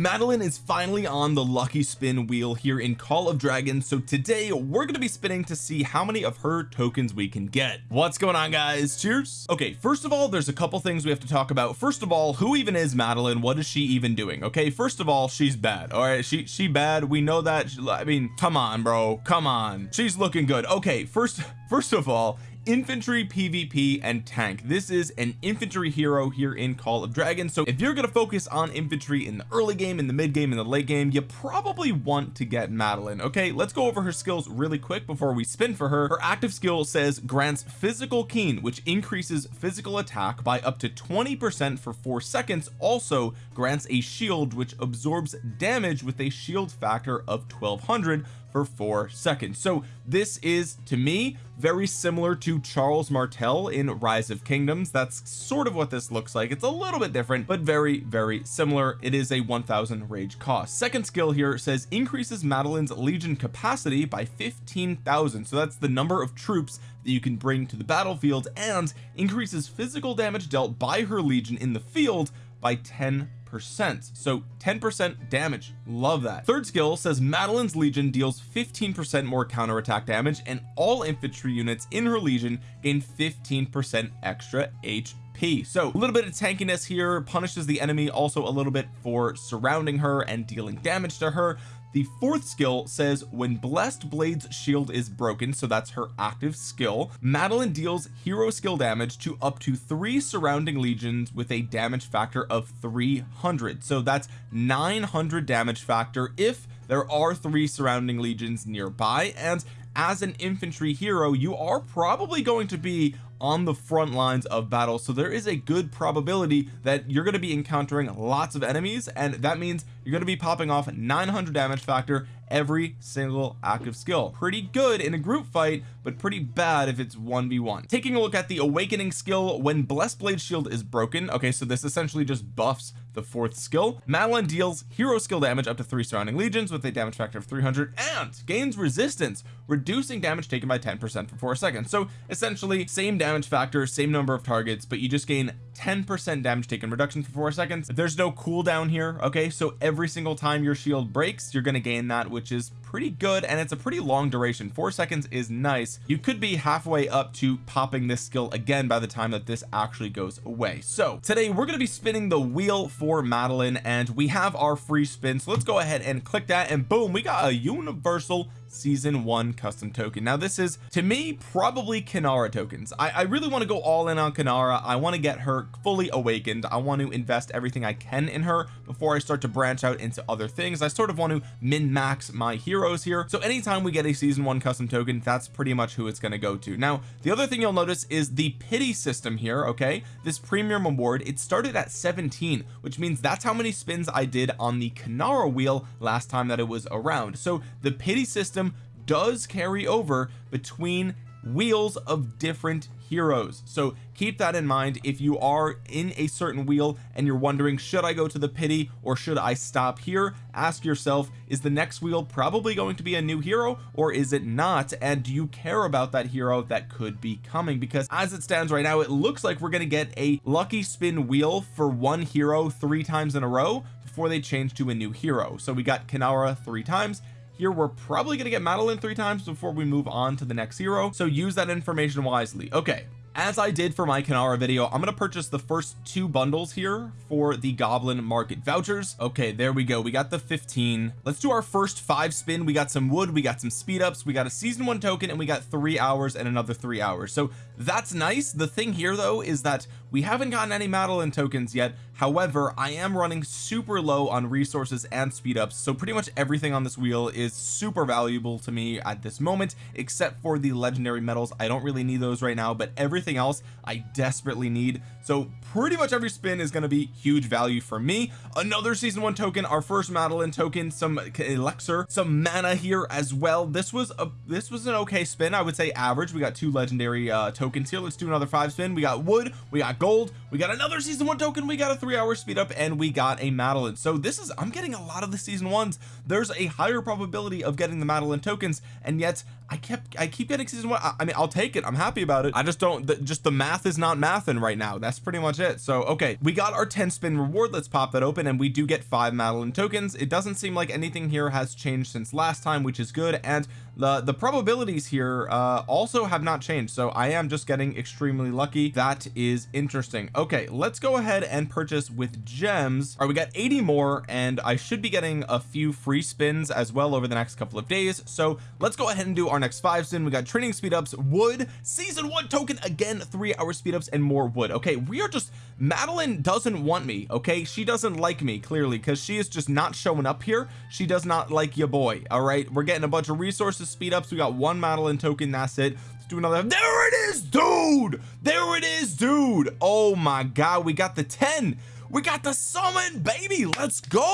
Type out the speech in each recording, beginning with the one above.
Madeline is finally on the lucky spin wheel here in Call of Dragons so today we're going to be spinning to see how many of her tokens we can get. What's going on guys? Cheers. Okay first of all there's a couple things we have to talk about. First of all who even is Madeline? What is she even doing? Okay first of all she's bad all right? She she bad? We know that. I mean come on bro. Come on. She's looking good. Okay first first of all infantry PvP and tank. This is an infantry hero here in Call of Dragons so if you're going to focus on infantry in the early game in the mid game in the late game you probably want to get Madeline okay? Let's go over her skills really quick before we spin for her. Her active skill says grants physical keen which increases physical attack by up to 20 percent for four seconds. Also grants a shield which absorbs damage with a shield factor of 1200 for four seconds. So this is to me very similar to Charles Martel in Rise of Kingdoms. That's sort of what this looks like. It's a little bit different but very very similar. It is a 1000 rage cost. Second skill here says increases Madeline's legion capacity by 15,000 so that's the number of troops that you can bring to the battlefield and increases physical damage dealt by her legion in the field by 10 percent. So 10 percent damage. Love that. Third skill says Madeline's Legion deals 15 percent more counterattack damage and all infantry units in her Legion gain 15 percent extra HP so a little bit of tankiness here. Punishes the enemy also a little bit for surrounding her and dealing damage to her the fourth skill says when blessed blades shield is broken so that's her active skill Madeline deals hero skill damage to up to three surrounding legions with a damage factor of 300 so that's 900 damage factor if there are three surrounding legions nearby and as an infantry hero you are probably going to be on the front lines of battle. So there is a good probability that you're going to be encountering lots of enemies and that means you're going to be popping off 900 damage factor every single active skill. Pretty good in a group fight but pretty bad if it's 1v1 taking a look at the awakening skill when blessed blade shield is broken okay so this essentially just buffs the fourth skill. Madeline deals hero skill damage up to three surrounding legions with a damage factor of 300 and gains resistance reducing damage taken by 10 percent for four seconds. So essentially same damage factor same number of targets but you just gain 10 percent damage taken reduction for four seconds. There's no cooldown here okay? So every single time your shield breaks you're going to gain that which is pretty good and it's a pretty long duration. Four seconds is nice. You could be halfway up to popping this skill again by the time that this actually goes away. So today we're going to be spinning the wheel for Madeline and we have our free spin so let's go ahead and click that and boom we got a universal season one custom token. Now this is to me probably Kinnara tokens. I, I really want to go all in on Kinnara I want to get her fully awakened. I want to invest everything I can in her before I start to branch out into other things. I sort of want to min max my heroes here. So anytime we get a season one custom token that's pretty much who it's going to go to. Now the other thing you'll notice is the pity system here okay? This premium award it started at 17 which means that's how many spins I did on the Kinnara wheel last time that it was around. So the pity system does carry over between wheels of different heroes. So keep that in mind. If you are in a certain wheel and you're wondering should I go to the pity or should I stop here? Ask yourself is the next wheel probably going to be a new hero or is it not? And do you care about that hero that could be coming? Because as it stands right now it looks like we're going to get a lucky spin wheel for one hero three times in a row before they change to a new hero. So we got Kinnara three times here we're probably going to get Madeline three times before we move on to the next hero so use that information wisely. Okay as I did for my Kinnara video I'm going to purchase the first two bundles here for the goblin market vouchers. Okay there we go. We got the 15 let's do our first five spin. We got some wood we got some speed ups we got a season one token and we got three hours and another three hours. So that's nice. The thing here though is that we haven't gotten any Madeline tokens yet. However I am running super low on resources and speed ups so pretty much everything on this wheel is super valuable to me at this moment except for the legendary medals I don't really need those right now but everything else I desperately need. So pretty much every spin is going to be huge value for me. Another season one token our first Madeline token some elixir some mana here as well. This was a this was an okay spin. I would say average. We got two legendary uh tokens here. Let's do another five spin. We got wood we got gold we got another season one token we got a three hour speed up and we got a Madeline. So this is I'm getting a lot of the season ones. There's a higher probability of getting the Madeline tokens and yet I kept I keep getting season one I, I mean I'll take it. I'm happy about it. I just don't the, just the math is not mathing right now. That's pretty much it. So okay we got our 10 spin reward. Let's pop that open and we do get five Madeline tokens. It doesn't seem like anything here has changed since last time which is good and the the probabilities here uh also have not changed. So I am just getting extremely lucky. That is interesting. Okay let's go ahead and purchase with gems. All right we got 80 more and I should be getting a few free spins as well over the next couple of days. So let's go ahead and do our next five spin. We got training speed ups wood season one token again three hour speed ups and more wood okay? We are just Madeline doesn't want me okay? She doesn't like me clearly because she is just not showing up here. She does not like your boy all right? We're getting a bunch of resources speed ups we got one Madeline token that's it. Let's do another. There it is dude! There it is dude! Oh my god we got the 10 we got the summon baby. Let's go.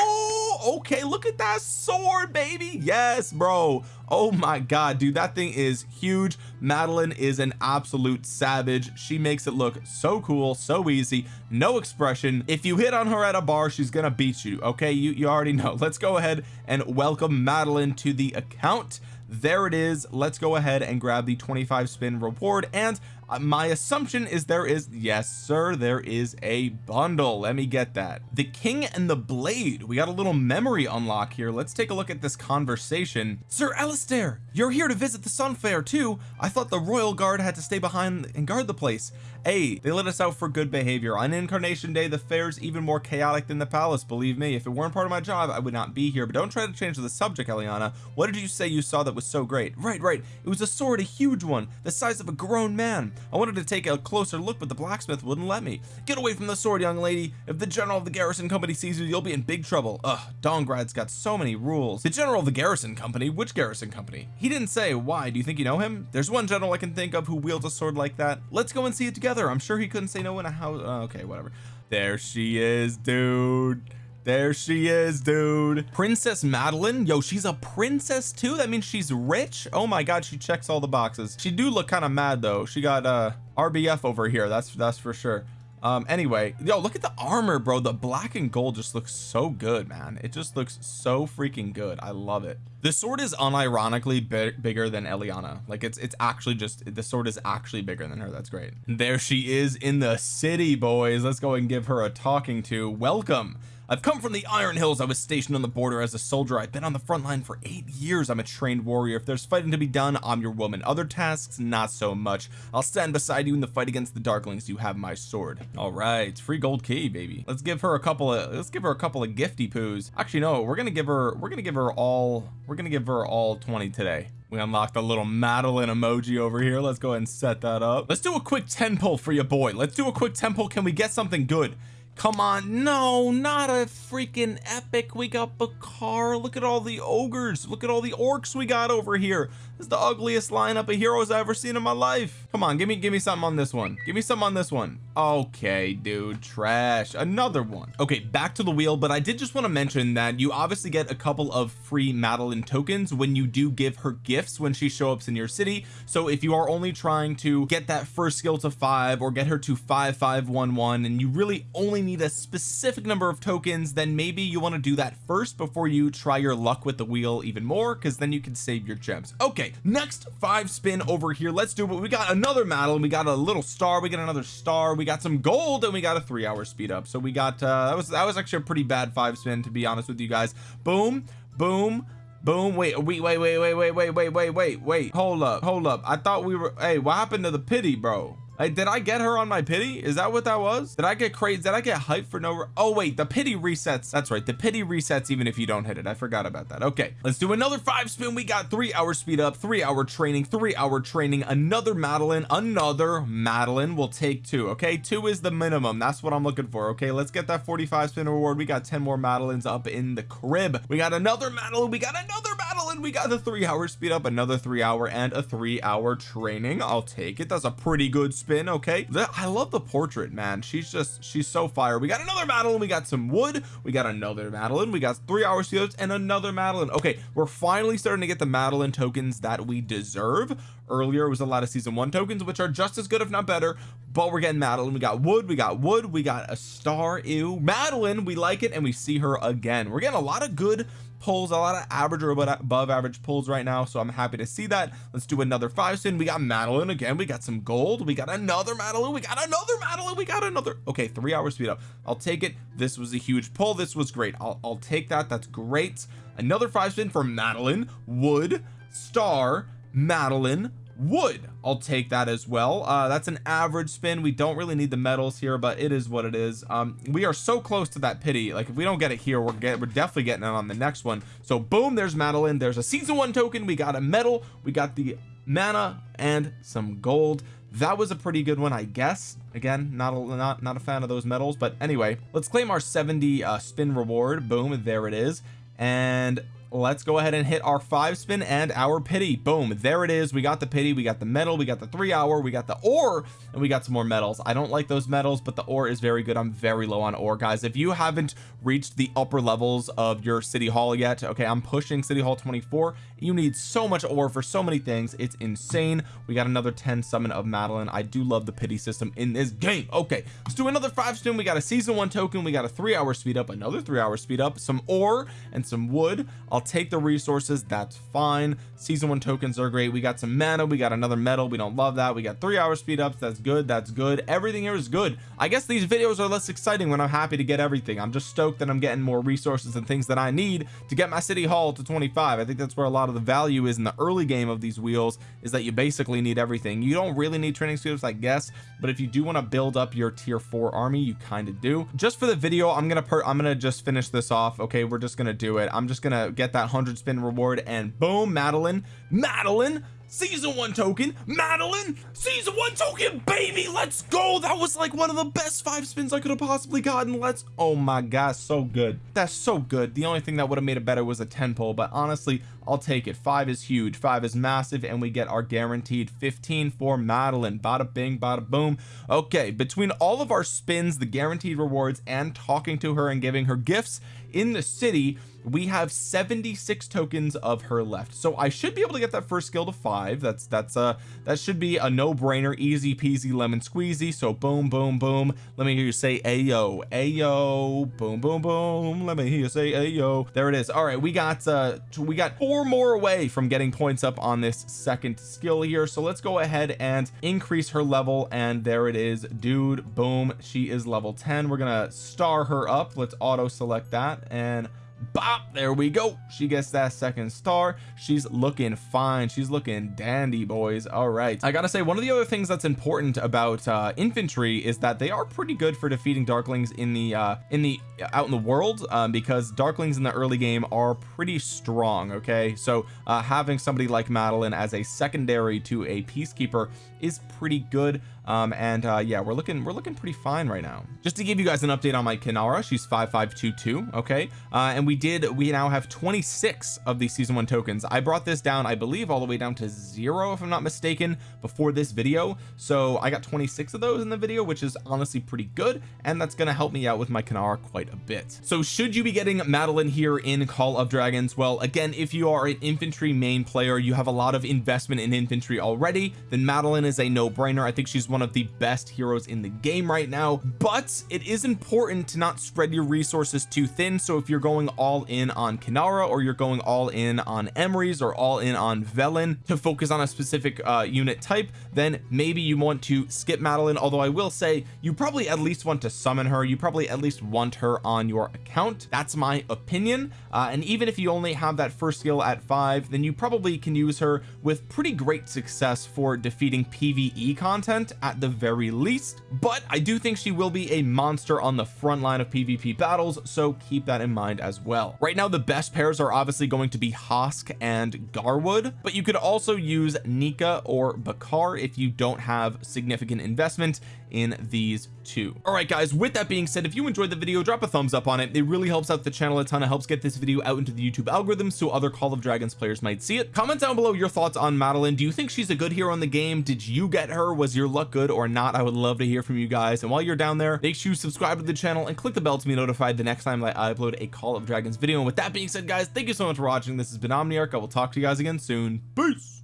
Okay look at that sword baby. Yes bro. Oh my god dude that thing is huge. Madeline is an absolute savage. She makes it look so cool so easy no expression. If you hit on her at a bar she's gonna beat you okay? You you already know. Let's go ahead and welcome Madeline to the account. There it is. Let's go ahead and grab the 25 spin reward and uh, my assumption is there is yes sir there is a bundle. Let me get that. The king and the blade. We got a little memory unlock here. Let's take a look at this conversation. Sir Alistair you're here to visit the sun fair too. I thought the royal guard had to stay behind and guard the place. Hey they let us out for good behavior. On incarnation day the fair's even more chaotic than the palace believe me. If it weren't part of my job I would not be here. But don't try to change the subject Eliana. What did you say you saw that was so great? Right right. It was a sword a huge one the size of a grown man I wanted to take a closer look but the blacksmith wouldn't let me. Get away from the sword young lady. If the general of the garrison company sees you you'll be in big trouble. Ugh Dongrad's got so many rules. The general of the garrison company? Which garrison company? He didn't say why. Do you think you know him? There's one general I can think of who wields a sword like that. Let's go and see it together. I'm sure he couldn't say no in a house. Uh, okay whatever. There she is dude there she is dude. Princess Madeline? Yo she's a princess too? That means she's rich? Oh my god she checks all the boxes. She do look kind of mad though. She got uh RBF over here that's that's for sure. Um anyway yo look at the armor bro. The black and gold just looks so good man. It just looks so freaking good. I love it. The sword is unironically big, bigger than Eliana. Like it's it's actually just the sword is actually bigger than her. That's great. There she is in the city boys. Let's go and give her a talking to. Welcome I've come from the Iron Hills. I was stationed on the border as a soldier. I've been on the front line for eight years. I'm a trained warrior. If there's fighting to be done I'm your woman. Other tasks not so much. I'll stand beside you in the fight against the darklings. You have my sword. All right free gold key baby. Let's give her a couple of let's give her a couple of gifty poos. Actually no we're gonna give her we're gonna give her all we're gonna give her all 20 today. We unlocked a little Madeline emoji over here. Let's go ahead and set that up. Let's do a quick 10 pull for your boy. Let's do a quick 10 pull can we get something good come on no not a freaking epic. We got Bakhar look at all the ogres. Look at all the orcs we got over here is the ugliest lineup of heroes I've ever seen in my life. Come on give me give me something on this one. Give me something on this one. Okay dude trash. Another one. Okay back to the wheel but I did just want to mention that you obviously get a couple of free Madeline tokens when you do give her gifts when she shows up in your city. So if you are only trying to get that first skill to five or get her to 5511 and you really only need a specific number of tokens then maybe you want to do that first before you try your luck with the wheel even more because then you can save your gems. Okay next five spin over here. Let's do it we got another Madeline. We got a little star. We got another star. We got some gold and we got a three hour speed up. So we got uh that was that was actually a pretty bad five spin to be honest with you guys. Boom boom boom. Wait wait wait wait wait wait wait wait wait wait wait. Hold up hold up. I thought we were hey what happened to the pity bro Did I get her on my pity? Is that what that was? Did I get crazy did I get hyped for no oh wait the pity resets that's right the pity resets even if you don't hit it I forgot about that okay. Let's do another five spin we got three hour speed up three hour training three hour training another Madeline another Madeline will take two okay two is the minimum that's what I'm looking for okay let's get that 45 spin reward we got 10 more Madelines up in the crib we got another Madeline we got another Madeline we got the three hour speed up another three hour and a three hour training. I'll take it. That's a pretty good spin okay? I love the portrait man. She's just she's so fire. We got another Madeline. We got some wood. We got another Madeline. We got three hour seals and another Madeline. Okay we're finally starting to get the Madeline tokens that we deserve. Earlier was a lot of season one tokens which are just as good if not better but we're getting Madeline. We got wood. We got wood. We got a star. Ew. Madeline we like it and we see her again. We're getting a lot of good pulls a lot of average or above average pulls right now so I'm happy to see that. Let's do another five spin we got Madeline again. We got some gold. We got another Madeline. We got another Madeline. We got another okay three hours speed up. I'll take it. This was a huge pull. This was great. I'll, I'll take that. That's great. Another five spin for Madeline wood. Star Madeline wood. I'll take that as well. Uh that's an average spin. We don't really need the medals here but it is what it is. Um we are so close to that pity. Like if we don't get it here we're get we're definitely getting it on the next one. So boom there's Madeline. There's a season one token. We got a medal. We got the mana and some gold. That was a pretty good one I guess. Again not a not not a fan of those medals but anyway let's claim our 70 uh spin reward. Boom there it is. And let's go ahead and hit our five spin and our pity. Boom there it is. We got the pity we got the metal we got the three hour we got the ore and we got some more metals I don't like those metals but the ore is very good. I'm very low on ore guys. If you haven't reached the upper levels of your city hall yet okay I'm pushing city hall 24 you need so much ore for so many things. It's insane. We got another 10 summon of Madeline. I do love the pity system in this game. Okay let's do another five spin. We got a season one token. We got a three hour speed up another three hour speed up some ore and some wood take the resources that's fine. Season one tokens are great. We got some mana we got another medal we don't love that. We got three hour speed ups that's good that's good. Everything here is good. I guess these videos are less exciting when I'm happy to get everything. I'm just stoked that I'm getting more resources and things that I need to get my city hall to 25 I think that's where a lot of the value is in the early game of these wheels is that you basically need everything. You don't really need training suits I guess but if you do want to build up your tier 4 army you kind of do. Just for the video I'm gonna per I'm gonna just finish this off okay? We're just gonna do it. I'm just gonna get that 100 spin reward and boom Madeline Madeline season one token Madeline season one token baby let's go. That was like one of the best five spins I could have possibly gotten. Let's oh my gosh so good. That's so good. The only thing that would have made it better was a 10 pull but honestly I'll take it. Five is huge. Five is massive and we get our guaranteed 15 for Madeline. Bada bing bada boom. Okay between all of our spins the guaranteed rewards and talking to her and giving her gifts in the city we have 76 tokens of her left. So I should be able to get that first skill to five. That's that's uh that should be a no-brainer. Easy peasy lemon squeezy. So boom boom boom. Let me hear you say ayo ayo. Boom boom boom. Let me hear you say ayo. There it is. All right we got uh we got four more away from getting points up on this second skill here. So let's go ahead and increase her level and there it is. Dude boom. She is level 10 we're gonna star her up. Let's auto select that and bop there we go. She gets that second star. She's looking fine. She's looking dandy boys. All right. I gotta say one of the other things that's important about uh infantry is that they are pretty good for defeating darklings in the uh in the out in the world um, because darklings in the early game are pretty strong okay? So uh having somebody like Madeline as a secondary to a peacekeeper is pretty good um and uh yeah we're looking we're looking pretty fine right now. Just to give you guys an update on my Kinnara she's 5522 okay? Uh and we did we now have 26 of these season one tokens. I brought this down I believe all the way down to zero if I'm not mistaken before this video. So I got 26 of those in the video which is honestly pretty good and that's going to help me out with my Kinnara quite a bit. So should you be getting Madeline here in Call of Dragons? Well again if you are an infantry main player you have a lot of investment in infantry already then Madeline is a no-brainer. I think she's one of the best heroes in the game right now but it is important to not spread your resources too thin. So if you're going all in on Kinnara or you're going all in on Emrys or all in on Velyn to focus on a specific uh unit type then maybe you want to skip Madeline. Although I will say you probably at least want to summon her. You probably at least want her on your account. That's my opinion. Uh, and even if you only have that first skill at five then you probably can use her with pretty great success for defeating PvE content at the very least but I do think she will be a monster on the front line of PvP battles so keep that in mind as well. Right now the best pairs are obviously going to be Hosk and Garwood but you could also use Nika or Bakhar if you don't have significant investment in these two. All right guys with that being said if you enjoyed the video drop a thumbs up on it. It really helps out the channel a ton. It helps get this video out into the YouTube algorithm so other Call of Dragons players might see it. Comment down below your thoughts on Madeline. Do you think she's a good hero in the game? Did you get her? Was your luck good or not I would love to hear from you guys. And while you're down there make sure you subscribe to the channel and click the bell to be notified the next time that I upload a Call of Dragons video. And with that being said guys thank you so much for watching. This has been Omniarch. I will talk to you guys again soon. Peace